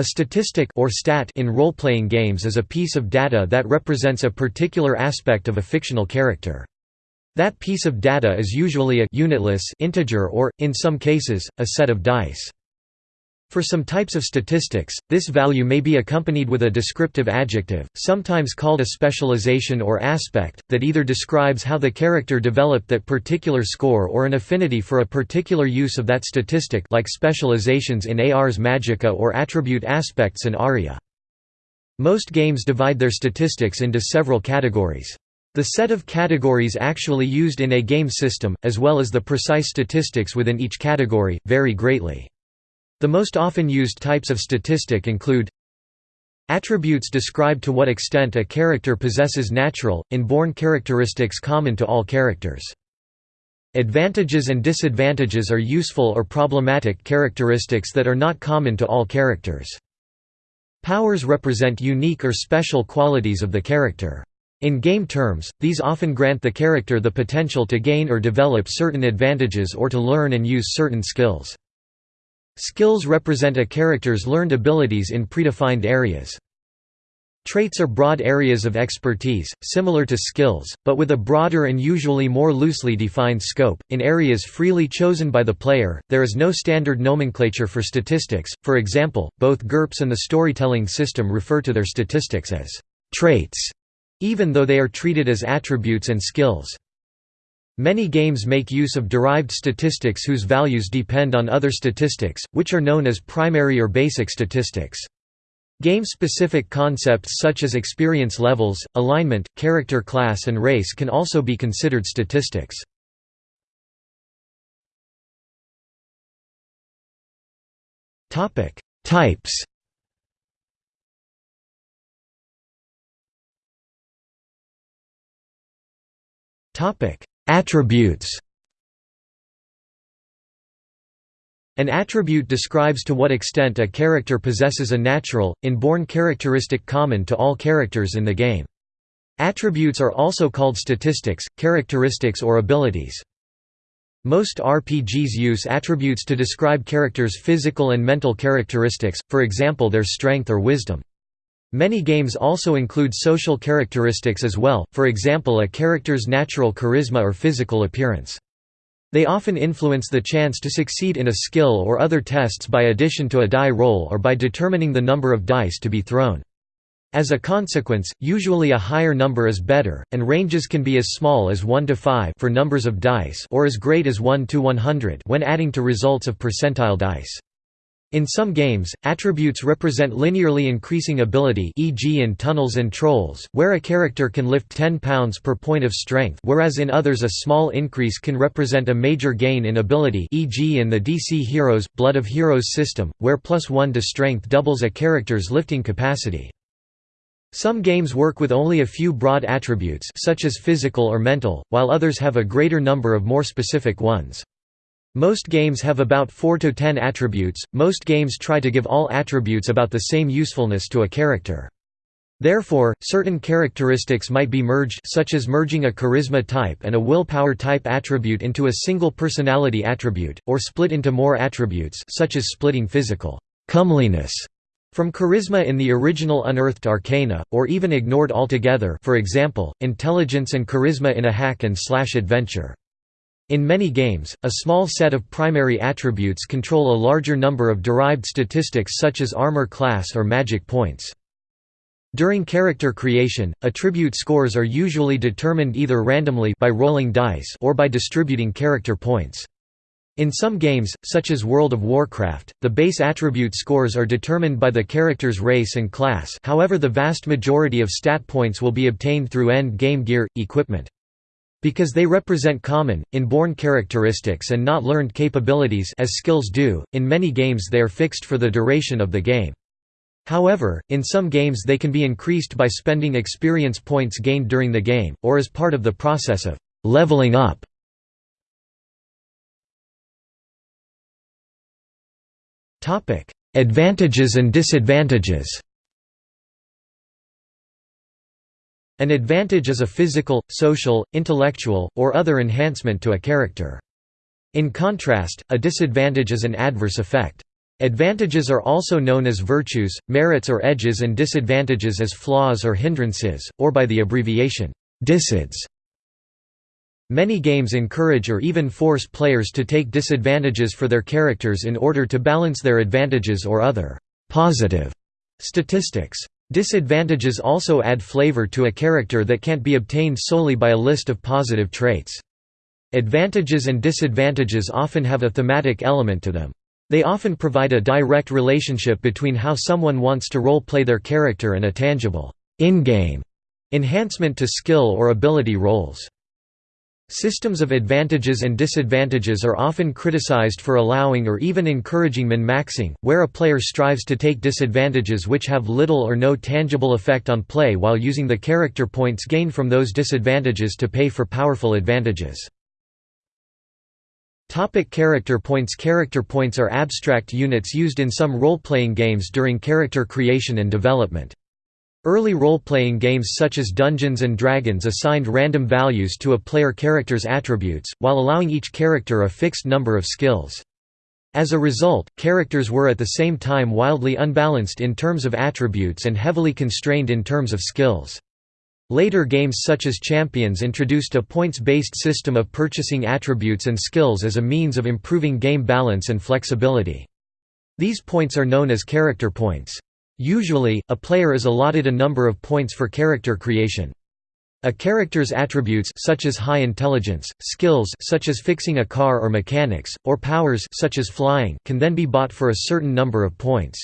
A statistic or stat in role-playing games is a piece of data that represents a particular aspect of a fictional character. That piece of data is usually a unitless integer or, in some cases, a set of dice. For some types of statistics, this value may be accompanied with a descriptive adjective, sometimes called a specialization or aspect, that either describes how the character developed that particular score or an affinity for a particular use of that statistic like specializations in Ars Magica or attribute aspects in Aria. Most games divide their statistics into several categories. The set of categories actually used in a game system, as well as the precise statistics within each category, vary greatly. The most often used types of statistic include Attributes describe to what extent a character possesses natural, inborn characteristics common to all characters. Advantages and disadvantages are useful or problematic characteristics that are not common to all characters. Powers represent unique or special qualities of the character. In game terms, these often grant the character the potential to gain or develop certain advantages or to learn and use certain skills. Skills represent a character's learned abilities in predefined areas. Traits are broad areas of expertise, similar to skills, but with a broader and usually more loosely defined scope. In areas freely chosen by the player, there is no standard nomenclature for statistics, for example, both GURPS and the storytelling system refer to their statistics as traits, even though they are treated as attributes and skills. Many games make use of derived statistics whose values depend on other statistics, which are known as primary or basic statistics. Game-specific concepts such as experience levels, alignment, character class and race can also be considered statistics. Types Topic: Attributes An attribute describes to what extent a character possesses a natural, inborn characteristic common to all characters in the game. Attributes are also called statistics, characteristics or abilities. Most RPGs use attributes to describe characters' physical and mental characteristics, for example their strength or wisdom. Many games also include social characteristics as well, for example a character's natural charisma or physical appearance. They often influence the chance to succeed in a skill or other tests by addition to a die roll or by determining the number of dice to be thrown. As a consequence, usually a higher number is better, and ranges can be as small as 1 to 5 for numbers of dice or as great as 1 to 100 when adding to results of percentile dice. In some games, attributes represent linearly increasing ability e.g. in Tunnels and Trolls, where a character can lift 10 pounds per point of strength whereas in others a small increase can represent a major gain in ability e.g. in the DC Heroes, Blood of Heroes system, where plus 1 to strength doubles a character's lifting capacity. Some games work with only a few broad attributes such as physical or mental, while others have a greater number of more specific ones. Most games have about 4 to 10 attributes, most games try to give all attributes about the same usefulness to a character. Therefore, certain characteristics might be merged such as merging a charisma type and a willpower type attribute into a single personality attribute, or split into more attributes such as splitting physical comeliness from charisma in the original Unearthed Arcana, or even ignored altogether for example, intelligence and charisma in a hack and slash adventure. In many games, a small set of primary attributes control a larger number of derived statistics such as armor class or magic points. During character creation, attribute scores are usually determined either randomly by rolling dice or by distributing character points. In some games, such as World of Warcraft, the base attribute scores are determined by the character's race and class however the vast majority of stat points will be obtained through end-game gear, equipment. Because they represent common, inborn characteristics and not learned capabilities as skills do, in many games they are fixed for the duration of the game. However, in some games they can be increased by spending experience points gained during the game, or as part of the process of «leveling up». Advantages and disadvantages An advantage is a physical, social, intellectual, or other enhancement to a character. In contrast, a disadvantage is an adverse effect. Advantages are also known as virtues, merits or edges and disadvantages as flaws or hindrances, or by the abbreviation, disads. Many games encourage or even force players to take disadvantages for their characters in order to balance their advantages or other positive statistics. Disadvantages also add flavor to a character that can't be obtained solely by a list of positive traits. Advantages and disadvantages often have a thematic element to them. They often provide a direct relationship between how someone wants to role-play their character and a tangible, in-game enhancement to skill or ability rolls. Systems of advantages and disadvantages are often criticized for allowing or even encouraging min-maxing, where a player strives to take disadvantages which have little or no tangible effect on play while using the character points gained from those disadvantages to pay for powerful advantages. Topic character points Character points are abstract units used in some role-playing games during character creation and development. Early role-playing games such as Dungeons & Dragons assigned random values to a player character's attributes, while allowing each character a fixed number of skills. As a result, characters were at the same time wildly unbalanced in terms of attributes and heavily constrained in terms of skills. Later games such as Champions introduced a points-based system of purchasing attributes and skills as a means of improving game balance and flexibility. These points are known as character points. Usually, a player is allotted a number of points for character creation. A character's attributes such as high intelligence, skills such as fixing a car or mechanics, or powers such as flying can then be bought for a certain number of points.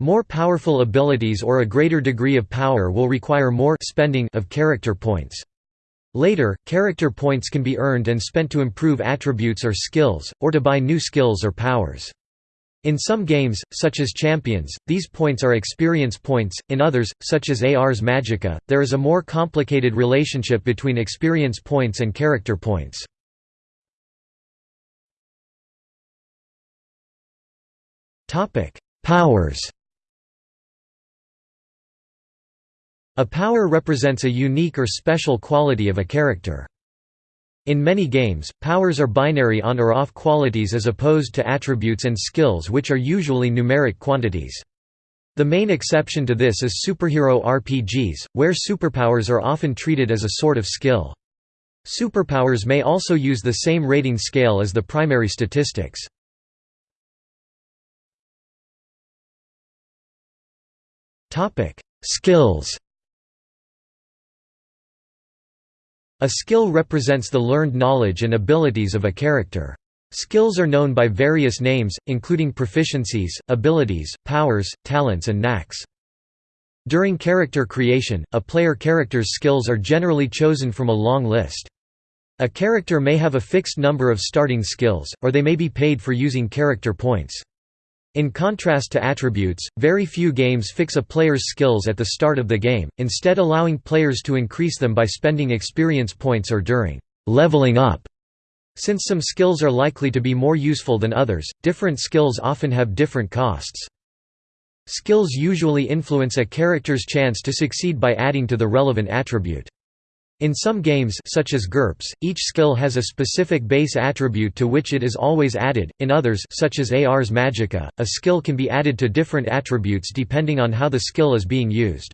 More powerful abilities or a greater degree of power will require more spending of character points. Later, character points can be earned and spent to improve attributes or skills, or to buy new skills or powers. In some games, such as Champions, these points are experience points, in others, such as Ars Magica, there is a more complicated relationship between experience points and character points. Powers A power represents a unique or special quality of a character. In many games, powers are binary on or off qualities as opposed to attributes and skills which are usually numeric quantities. The main exception to this is superhero RPGs, where superpowers are often treated as a sort of skill. Superpowers may also use the same rating scale as the primary statistics. Skills A skill represents the learned knowledge and abilities of a character. Skills are known by various names, including proficiencies, abilities, powers, talents and knacks. During character creation, a player character's skills are generally chosen from a long list. A character may have a fixed number of starting skills, or they may be paid for using character points. In contrast to attributes, very few games fix a player's skills at the start of the game, instead allowing players to increase them by spending experience points or during leveling up. Since some skills are likely to be more useful than others, different skills often have different costs. Skills usually influence a character's chance to succeed by adding to the relevant attribute. In some games such as GURPS, each skill has a specific base attribute to which it is always added, in others such as Ars Magica, a skill can be added to different attributes depending on how the skill is being used.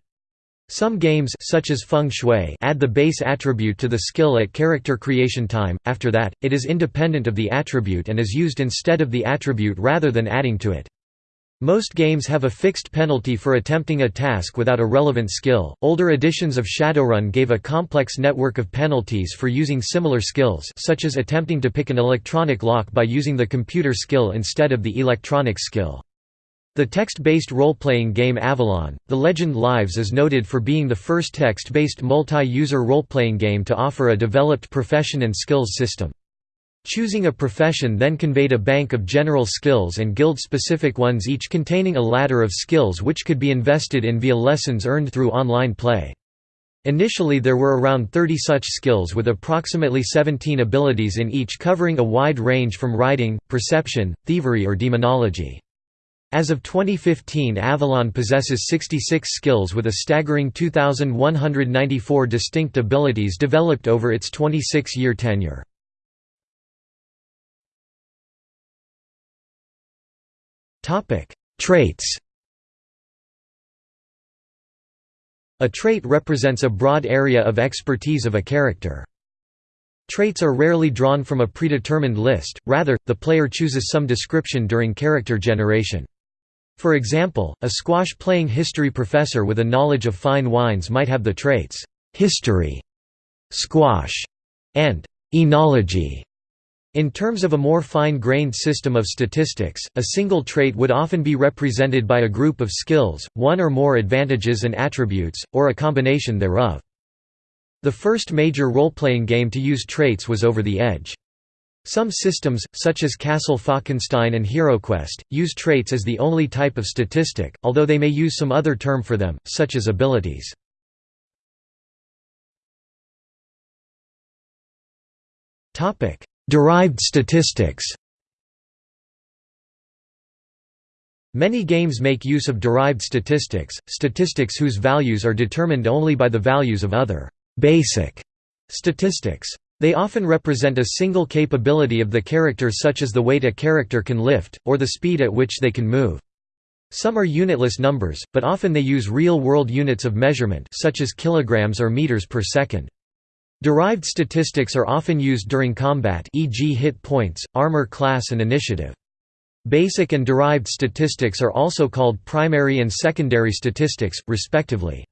Some games such as Feng Shui add the base attribute to the skill at character creation time, after that, it is independent of the attribute and is used instead of the attribute rather than adding to it. Most games have a fixed penalty for attempting a task without a relevant skill. Older editions of Shadowrun gave a complex network of penalties for using similar skills, such as attempting to pick an electronic lock by using the computer skill instead of the electronic skill. The text-based role-playing game Avalon: The Legend Lives is noted for being the first text-based multi-user role-playing game to offer a developed profession and skills system. Choosing a profession then conveyed a bank of general skills and guild-specific ones each containing a ladder of skills which could be invested in via lessons earned through online play. Initially there were around 30 such skills with approximately 17 abilities in each covering a wide range from writing, perception, thievery or demonology. As of 2015 Avalon possesses 66 skills with a staggering 2,194 distinct abilities developed over its 26-year tenure. Traits A trait represents a broad area of expertise of a character. Traits are rarely drawn from a predetermined list, rather, the player chooses some description during character generation. For example, a squash-playing history professor with a knowledge of fine wines might have the traits, history, squash, and enology. In terms of a more fine-grained system of statistics, a single trait would often be represented by a group of skills, one or more advantages and attributes, or a combination thereof. The first major role-playing game to use traits was Over the Edge. Some systems, such as Castle Falkenstein and HeroQuest, use traits as the only type of statistic, although they may use some other term for them, such as abilities. Derived statistics Many games make use of derived statistics, statistics whose values are determined only by the values of other basic statistics. They often represent a single capability of the character such as the weight a character can lift, or the speed at which they can move. Some are unitless numbers, but often they use real-world units of measurement such as kilograms or meters per second. Derived statistics are often used during combat e.g. hit points, armor class and initiative. Basic and derived statistics are also called primary and secondary statistics, respectively.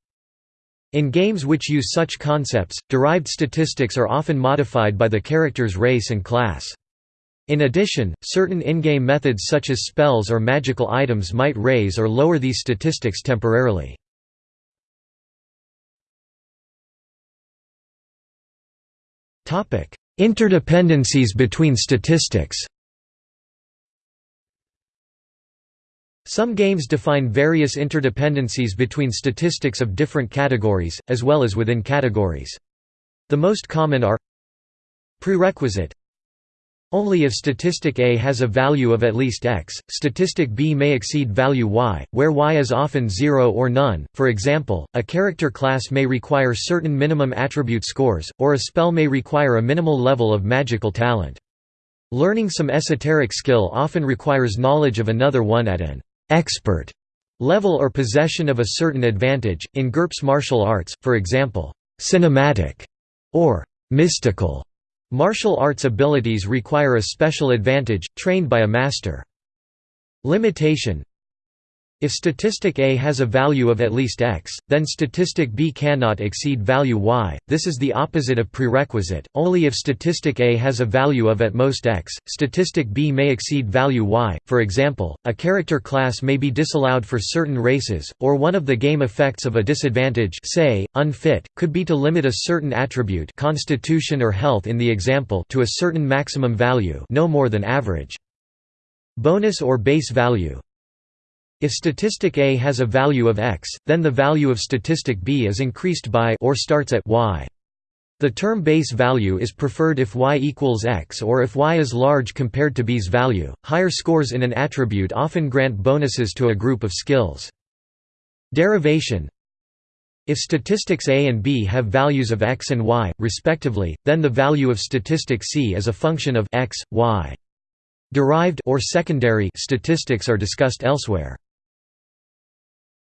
In games which use such concepts, derived statistics are often modified by the character's race and class. In addition, certain in-game methods such as spells or magical items might raise or lower these statistics temporarily. Interdependencies between statistics Some games define various interdependencies between statistics of different categories, as well as within categories. The most common are Prerequisite only if statistic A has a value of at least x, statistic B may exceed value y, where y is often 0 or none. For example, a character class may require certain minimum attribute scores, or a spell may require a minimal level of magical talent. Learning some esoteric skill often requires knowledge of another one at an expert level or possession of a certain advantage. In GURPS martial arts, for example, cinematic or mystical Martial arts abilities require a special advantage, trained by a master. Limitation if statistic A has a value of at least x, then statistic B cannot exceed value y. This is the opposite of prerequisite. Only if statistic A has a value of at most x, statistic B may exceed value y. For example, a character class may be disallowed for certain races, or one of the game effects of a disadvantage, say, unfit, could be to limit a certain attribute, constitution or health in the example, to a certain maximum value, no more than average. Bonus or base value if statistic A has a value of x, then the value of statistic B is increased by or starts at y. The term base value is preferred if y equals x or if y is large compared to b's value. Higher scores in an attribute often grant bonuses to a group of skills. Derivation If statistics A and B have values of x and y, respectively, then the value of statistic C is a function of x, y. Derived or secondary statistics are discussed elsewhere.